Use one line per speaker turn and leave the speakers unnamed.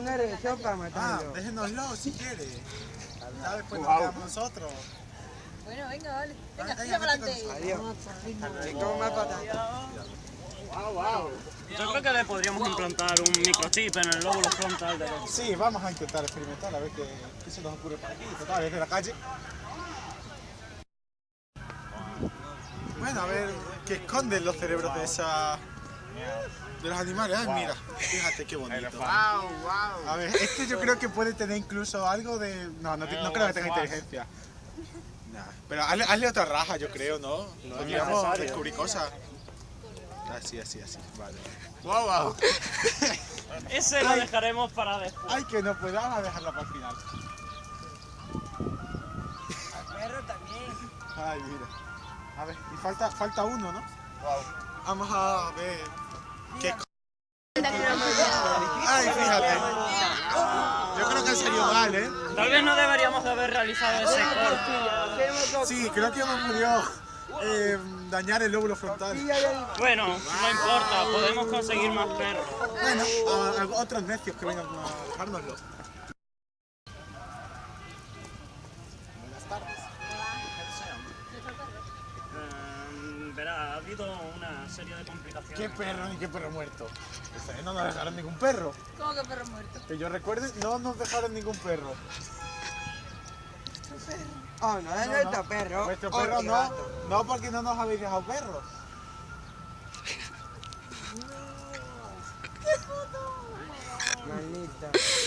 Una revisión para
Ah,
matarlo.
déjenoslo si quiere. Ya después nos quedamos nosotros.
Bueno, venga, dale. Venga, tira para adelante.
Adiós. Come más patata.
Yo creo que le podríamos implantar un microchip en el lóbulo frontal de los...
Sí, vamos a intentar experimentar a ver qué, qué se nos ocurre por aquí. Total, desde la calle. Bueno, a ver qué esconden los cerebros de esa. de los animales. Ay, mira, fíjate qué bonito. A ver, este yo creo que puede tener incluso algo de. No, no, no creo que tenga inteligencia. Nah, pero hazle, hazle otra raja, yo creo, ¿no? Podríamos descubrir cosas. Así, así, así. Vale.
¡Wow, wow! Ese lo dejaremos para después.
Ay, que no podamos dejarla para el final.
Perro también.
Ay, mira. A ver, y falta, falta uno, ¿no? Vamos a ver. ¿Qué co- Ay, fíjate. Yo creo que salido mal, ¿eh?
Tal vez no deberíamos de haber realizado ese corte.
Sí, creo que hemos podido eh, dañar el lóbulo frontal.
Bueno, no importa, podemos conseguir más perros.
Bueno, a, a otros necios que vengan a dejárnoslo.
Eh, verá, ha habido una serie de complicaciones.
¿Qué perro ni qué perro muerto? Ustedes no nos dejaron ningún perro.
¿Cómo que perro muerto?
Que yo recuerde, no nos dejaron ningún perro.
Oh, no es nuestro perro.
Vuestro
Oh,
perro
qué
no, no porque no nos habéis dejado perros.
Maldito.